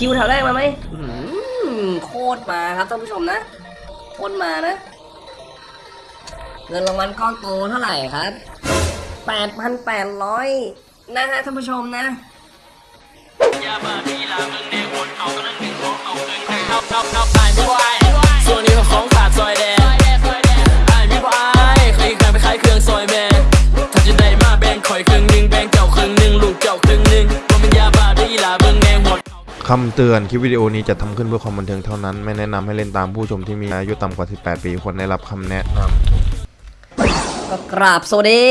คิวแถวแรกมาไหมอื้อหือโคตรมาครับท่านผู้ชมนะโคตรมานะ เงินรางวัลก้อนโตเท่าไหร่ครับแปดพันแปดร้อยนะฮะท่านผู้ชมนะยาบ้าพี่ลามึงแดงวนเอากำลังหนึ่งของเอาเกินไปเอาเอาเอาไอ้ไม่บ่ไคำเตือนคลิปวิดีโอนี้จะทำขึ้นเพื่อความบันเทิงเท่านั้น ไม่แนะนำให้เล่นตามผู้ชมที่มีอายุต่ำกว่า 18 ปีควรได้รับคำแนะนำก็กราบสวัสดี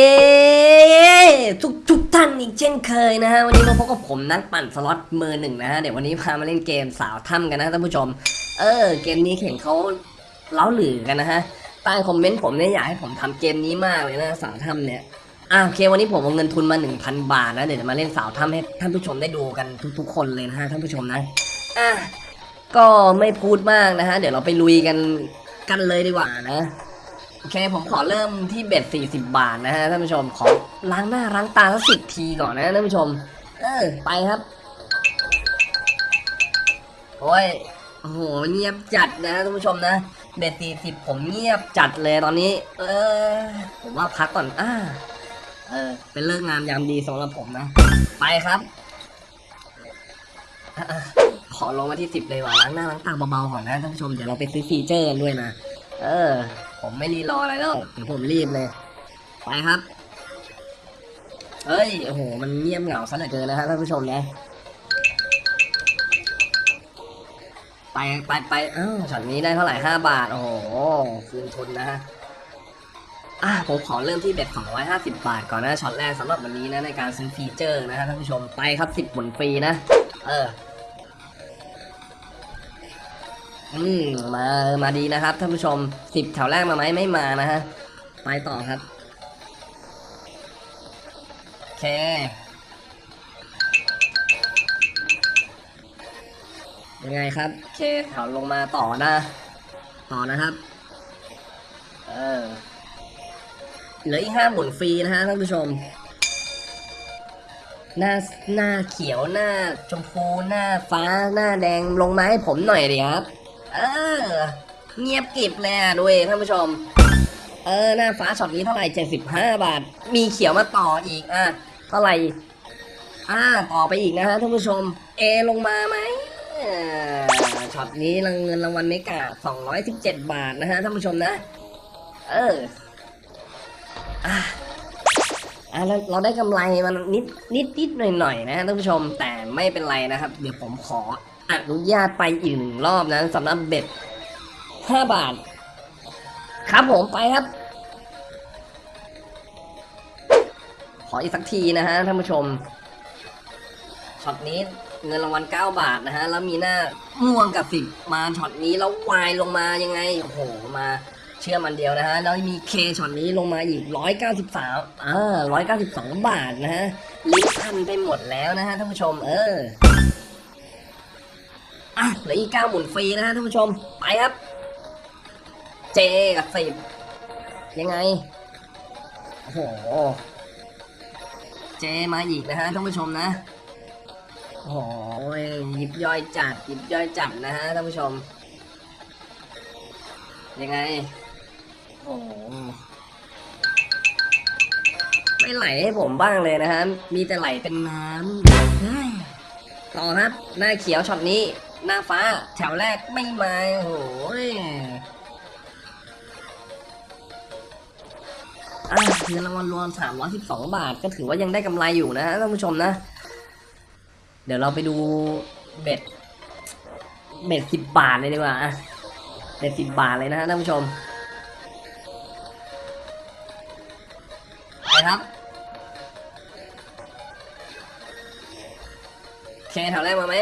ทุกทุกท่านอีกเช่นเคยนะฮะ วันนี้มาพบกับผมนักปั่นสล็อตมือหนึ่งนะฮะ เดี๋ยววันนี้พามาเล่นเกมสาวถ้ำกันนะท่านผู้ชม เออ เกมนี้เห็นเขาเล้าหลือกันนะฮะใต้คอมเมนต์ผมเนี่ยอยากให้ผมทำเกมนี้มากเลยนะสาวถ้ำเนี่ย อะโอเควันนี้ผมเอาเงินทุนมา 1,000 บาทนะ เดี๋ยวจะมาเล่นสาวถ้ำให้ท่านผู้ชมได้ดูกันทุกๆ คนเลยนะฮะท่านผู้ชมนะอะก็ไม่พูดมากนะฮะ เดี๋ยวเราไปลุยกันกันเลยดีกว่านะโอเคผมขอเริ่มที่เบ็ด40 บาทนะฮะท่านผู้ชมขอล้างหน้าล้างตาสักสิบทีก่อนนะท่านผู้ชม เออไปครับโอ้ยโอ้โหเงียบจัดนะท่านผู้ชมนะเบ็ด40ผมเงียบจัดเลยตอนนี้ เออผมว่าพักก่อนอ่า เออ เป็นเลิกงามยามดีสำหรับผมนะ ไปครับออขอลงมาที่10เลยว่ะล้างหน้าล้างตาเบาๆก่อนนะท่านผู้ชม เดี๋ยวเราไปซื้อฟีเจอร์กันด้วยนะ เออ ผมไม่รีรออะไรแล้ว เดี๋ยวผมรีบเลย ไปครับเฮ้ย โอ้โห มันเงียบเหงาซะเหลือเกินนะฮะท่านผู้ชมนะไปไปไปอ้าวช็อตนี้ได้เท่าไหร่ห้าบาท โอ้โห คืนทุนนะฮะ อะผมขอเริ่มที่ bet 250 บาทก่อนนะช็อตแรกสำหรับวันนี้นะในการซื้อฟีเจอร์นะฮะท่านผู้ชมไปครับ 10หมุนฟรีนะ เออ อืมมามาดีนะครับท่านผู้ชมสิบแถวแรกมาไหมไม่มานะฮะ ไปต่อครับโอเคยังไงครับโอเคแถวลงมาต่อนะ ต่อนะครับ เออ เหลืออีกห้าหมุนฟรีนะฮะท่านผู้ชม หน้าหน้าเขียวหน้าชมพูหน้าฟ้าหน้าแดงลงมาให้ผมหน่อยดิครับ เออ เงียบกริบเลยอะด้วยท่านผู้ชม เออหน้าฟ้าช็อตนี้เท่าไหร่เจ็ดสิบห้าบาท มีเขียวมาต่ออีกอะเท่าไหร่อ่าต่อไปอีกนะฮะท่านผู้ชม เอลงมาไหมช็อตนี้รางเงินรางวัลเมกาสองร้อยสิบเจ็ดบาทนะฮะท่านผู้ชมนะ เออ อะอะเราเราได้กำไรมันนิดนิดนิดหน่อยหน่อยนะท่านผู้ชมแต่ไม่เป็นไรนะครับ เดี๋ยวผมขออนุญาตไปอีกหนึ่งรอบนะสำหรับเบ็ดห้าบาท ครับผมไปครับ ขออีกสักทีนะฮะท่านผู้ชมช็อตนี้เงินรางวัล 9 บาทนะฮะ แล้วมีหน้าม่วงกับสิบมาช็อตนี้แล้ววายลงมายังไง โอ้โห มา เชื่อมันเดียวนะฮะ แล้วมี K ช็อตนี้ลงมาอีก 193อ่า192 บาทนะฮะลิ้นพันไปหมดแล้วนะฮะท่านผู้ชม เอออะเหลืออีก9หมุนฟรีนะฮะท่านผู้ชม ไปครับ Jกับสิบยังไง โอ้โห เจมาอีกนะฮะท่านผู้ชมนะ โอ้โหยิบย่อยจัดยิบย่อยจัดนะฮะท่านผู้ชม ยังไง ไม่ไหลให้ผมบ้างเลยนะฮะมีแต่ไหลเป็นน้ำต่อครับ หน้าเขียวช็อตนี้ หน้าฟ้าแถวแรกไม่มาโอ้โหอะเงินรางวัลรวม312 บาท ก็ถือว่ายังได้กำไรอยู่นะท่านผู้ชมนะ เดี๋ยวเราไปดูเบ็ดเบ็ดสิบบาทเลยดีกว่าเบ็ดสิบบาทเลยนะฮะท่านผู้ชม ครับเคแถวแรกมาไหม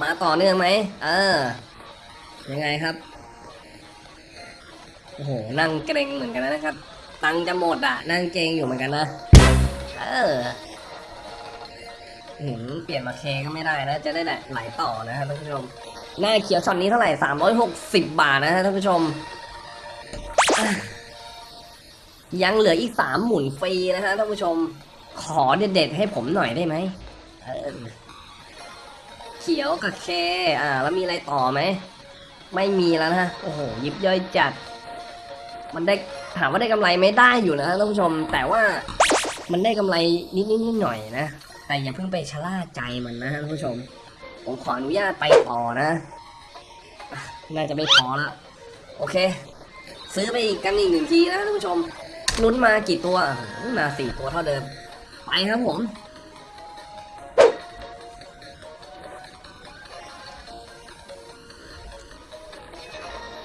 มาต่อเนื่องไหมเออ ยังไงครับ โอ้โห นั่งเกรงเหมือนกันนะครับ ตังจะหมดอะ นั่งเกรงอยู่เหมือนกันนะ เออ หืมเปลี่ยนมาเคก็ไม่ได้นะ จะได้ไหลต่อนะฮะท่านผู้ชม หน้าเขียวช็อตนี้เท่าไหร่360บบาทนะฮะท่านผู้ชม ยังเหลืออีกสามหมุนฟรีนะฮะท่านผู้ชม ขอเด็ดๆให้ผมหน่อยได้ไหมเเขียวกับเค อ่า แล้วมีอะไรต่อไหม ไม่มีแล้วนะฮะ โอ้โห ยิบย่อยจัด มันได้ถามว่าได้กำไรไม่ได้อยู่นะท่านผู้ชม แต่ว่ามันได้กำไรนิดนิดๆหน่อยนะ แต่อย่าเพิ่งไปชะล่าใจมันนะท่านผู้ชม ผมขออนุญาตไปต่อนะ น่าจะไม่พอละ โอเค ซื้อไปอีกกันอีกหนึ่งทีนะท่านผู้ชม ลุ้นมากี่ตัว มาสี่ตัวเท่าเดิม ไปครับผม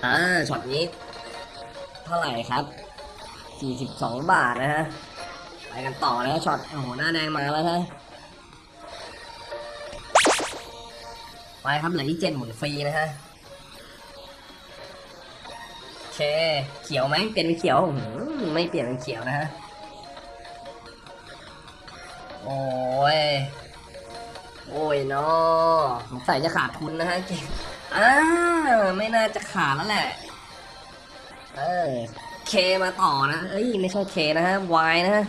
อ่าช็อตนี้ เท่าไหร่ครับ 42 บาทนะฮะ ไปกันต่อนะช็อตโอ้โห หน้าแดงมาแล้วฮะ ไปครับเหลืออีกเจ็ดหมุนฟรีนะฮะโอเคเขียวไหมเปลี่ยนเป็นเขียวไม่เปลี่ยนเป็นเขียวนะฮะโอ้ยโอ้ยเนาะสงสัยจะขาดทุนนะฮะเก่งอ่าไม่น่าจะขาดแล้วแหละ เออเคมาต่อนะเอ้ยไม่ใช่เคนะฮะ Y นะฮะ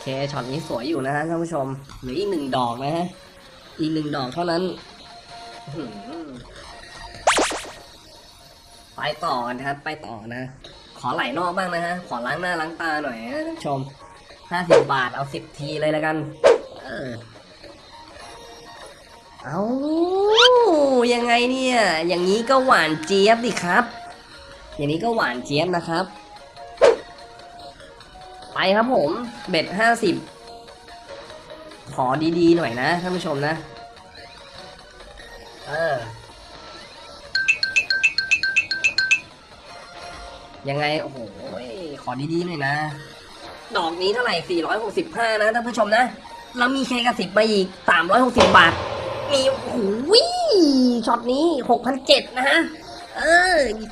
เคช็อตนี้สวยอยู่นะฮะท่านผู้ชมเหลืออีกหนึ่งดอกนะฮะ อีกหนึ่งดอกเท่านั้น ไปต่อกันครับ ไปต่อนะ ขอไหลนอกบ้างนะฮะ ขอล้างหน้าล้างตาหน่อยนะท่านชมห้าสิบบาทเอาสิบทีเลยแล้วกัน เออเอายังไงเนี่ย อย่างนี้ก็หวานเจี๊ยบดิครับ อย่างนี้ก็หวานเจี๊ยบนะครับ ไปครับผม เบ็ดห้าสิบ ขอดีๆหน่อยนะท่านผู้ชมนะ เออ ยังไง โอ้โห ขอดีๆหน่อยนะ ดอกนี้เท่าไหร่ 465 นะท่านผู้ชมนะแล้วมีเคกับสิบมาอีก 360 บาท มี โอ้โหช็อตนี้6,007นะฮะ เออ อีก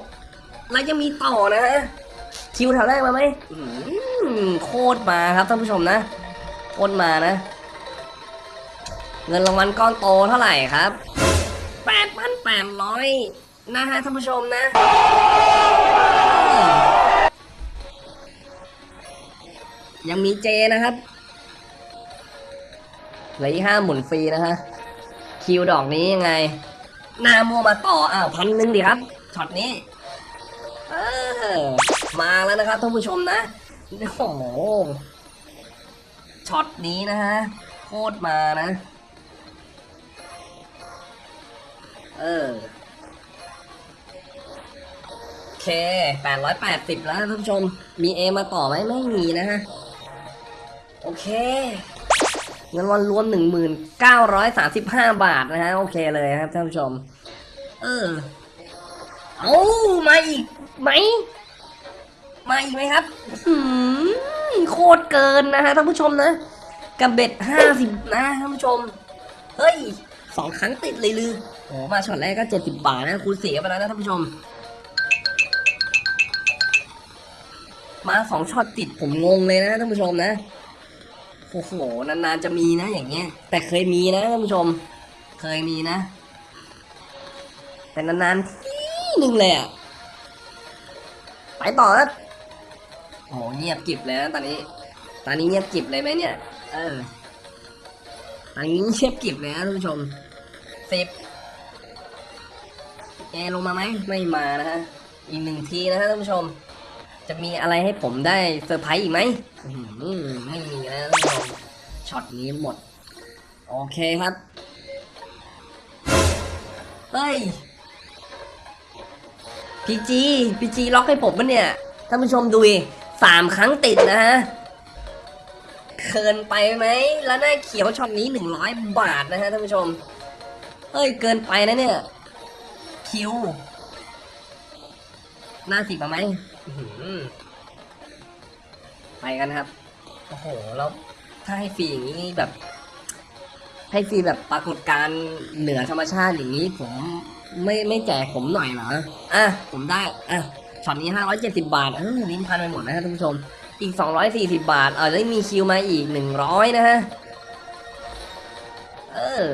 306 แล้วยังมีต่อนะฮะคิวแถวแรกมาไหมโคตรมาครับท่านผู้ชมนะ โคตรมานะ เงินรางวัลก้อนโตเท่าไหร่ครับ8,800นร้อยนะฮะท่านผู้ชมนะ ยังมี J นะครับเหลืออีกห้าหมุนฟรีนะฮะ Q ดอกนี้ยังไง นาโมมาต่ออ้าวพันหนึ่งดิครับช็อตนี้มาแล้วนะครับท่านผู้ชมนะ โอ้โห ช็อตนี้นะฮะโคตรมานะ เออโอเค880แล้วท่านผู้ชม มีเอมาต่อไหมไม่มีนะฮะ โอเค เงินวันรวม1935บาทนะฮะ โอเคเลยครับท่านผู้ชม เออ เอามาอีกไหม มาอีกไหมครับหืม ตรเกินนะฮะท่านผู้ชมนะ กับเบ็ดห้าสิบนะท่านผู้ชม เฮ้ยสองครั้งติดเลยลือโอ้มาช็อตแรกก็เจ็ดสิบบาทนะคูณเสียไปแล้วนะท่านผู้ชม มาสองช็อตติดผมงงเลยนะท่านผู้ชมนะโอ้โหนานๆจะมีนะอย่างเงี้ย แต่เคยมีนะท่านผู้ชม เคยมีนะ แต่นานๆทีหนึ่งเลยอะไปต่อนะโอ้เงียบกิบเลยนะตอนนี้ ตอนนี้เงียบกิบเลยไหมเนี่ย เออ ตอนนี้เงียบกิบเลยนะท่านผู้ชมสิบ A ลงมาไหมไม่มานะฮะ อีกหนึ่งทีนะฮะท่านผู้ชม จะมีอะไรให้ผมได้เซอร์ไพรส์อีกไหมอื้อหือไม่มีแล้วท่านผู้ชม ช็อตนี้หมด โอเคครับ เฮ้ย PG PG ล็อกให้ผมปะเนี่ย ท่านผู้ชมดูสามครั้งติดนะฮะ เกินไปไหมแล้วได้าเขียวช็อตนี้หนึ่งร้อยบาทนะฮะท่านผู้ชม เฮ้ยเกินไปนะเนี่ย คิว หน้าสิบมาไหมไปกันครับ โอ้โห แล้วถ้าให้ฟรีอย่างนี้แบบ ให้ฟรีแบบปรากฏการเหนือธรรมชาติอย่างนี้ ผมไม่ไม่แจกผมหน่อยเหรอ อะ ผมได้ อะช็อตนี้ห้าร้อยเจ็ดสิบาทเออลิ้นพันไปหมดนะฮะท่านผู้ชม อีกสองร้อยสี่สิบาท เออแล้วมี Q มาอีกหนึ่งร้อยนะฮะ เออ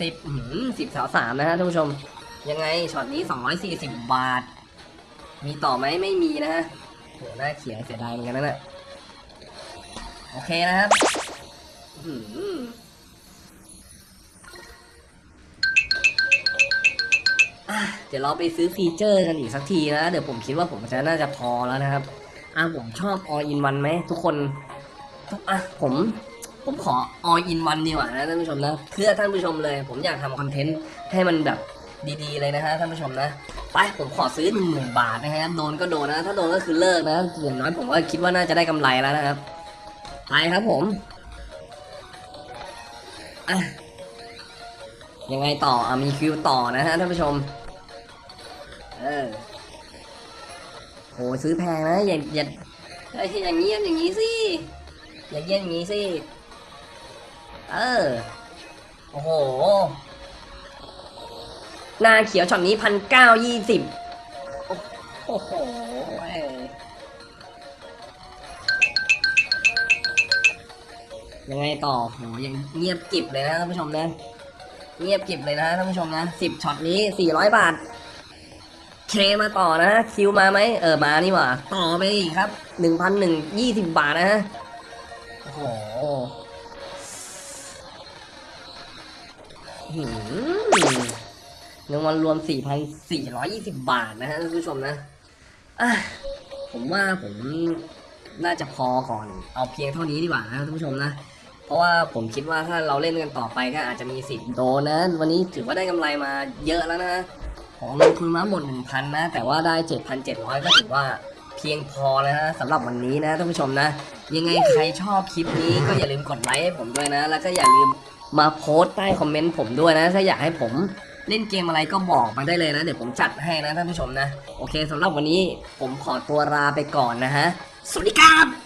สิบสิบสาวสามนะฮะท่านผู้ชม ยังไงช็อตนี้สองร้อยสี่สิบบาท มีต่อไหมไม่มีนะฮะโหหน้าเขียวเสียดายเหมือนกันนะเนี่ยโอเคนะครับอือหืออะเดี๋ยวเราไปซื้อฟีเจอร์กันอีกสักทีนะ เดี๋ยวผมคิดว่าผมจะน่าจะพอแล้วนะครับ อะผมชอบ all in one ไหมทุกคนอะผมผมขอ all in one ดีกว่านะท่านผู้ชมนะเพื่อท่านผู้ชมเลย ผมอยากทำคอนเทนต์ให้มันแบบดีๆเลยนะฮะท่านผู้ชมนะไปผมขอซื้อหนึ่งหมื่นบาทนะครับโดนก็โดนนะ ถ้าโดนก็คือเลิกนะอย่างน้อยผมก็คิดว่าน่าจะได้กำไรแล้วนะครับไปครับผมอะยังไงต่ออะมีคิวต่อนะฮะท่านผู้ชมเออ โหซื้อแพงนะอย่าอย่าอ้ยอย่างนี้อย่างนี้สิอย่างเงี้ยอย่างนี้สิเออโอ้โหหน้าเขียวช็อตนี้พันเก้ายี่สิบโอ้โหยังไงต่อโหยังเงียบกิบเลยนะท่านผู้ชมนะ เงียบกิบเลยนะท่านผู้ชมนะสิบช็อตนี้สี่ร้อยบาท เคมาต่อนะคิวมาไหมเออมานี่หว่าต่อไปอีกครับหนึ่งพันหนึ่งยี่สิบบาทนะฮะโอ้โหหืมเงินวันรวมสี่พันสี่ร้อยยี่สิบบาทนะฮะท่านผู้ชมนะะผมว่าผมน่าจะพอก่อน เอาเพียงเท่านี้ดีกว่านะท่านผู้ชมนะ เพราะว่าผมคิดว่าถ้าเราเล่นกันต่อไปก็อาจจะมีสิทธิ์โดนนะ วันนี้ถือว่าได้กำไรมาเยอะแล้วนะ ของลงทุนมาหมด1,000นะ แต่ว่าได้7,700ก็ถือว่าเพียงพอแล้วนะสำหรับวันนี้นะท่านผู้ชมนะ ยังไงใครชอบคลิปนี้ก็อย่าลืมกดไลค์ให้ผมด้วยนะ แล้วก็อย่าลืมมาโพสต์ใต้คอมเมนต์ผมด้วยนะ ถ้าอยากให้ผมเล่นเกมอะไรก็บอกมาได้เลยนะ เดี๋ยวผมจัดให้นะท่านผู้ชมนะ โอเคสำหรับวันนี้ผมขอตัวลาไปก่อนนะฮะ สวัสดีครับ